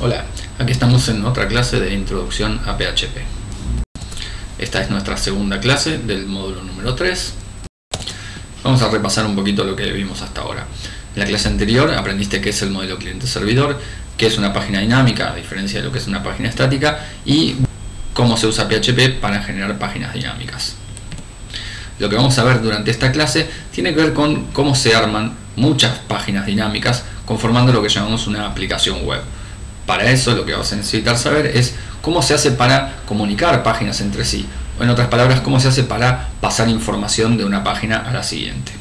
Hola, aquí estamos en otra clase de introducción a PHP. Esta es nuestra segunda clase del módulo número 3. Vamos a repasar un poquito lo que vimos hasta ahora. En la clase anterior aprendiste qué es el modelo cliente-servidor, qué es una página dinámica, a diferencia de lo que es una página estática, y cómo se usa PHP para generar páginas dinámicas. Lo que vamos a ver durante esta clase tiene que ver con cómo se arman muchas páginas dinámicas conformando lo que llamamos una aplicación web. Para eso lo que vamos a necesitar saber es cómo se hace para comunicar páginas entre sí, o en otras palabras, cómo se hace para pasar información de una página a la siguiente.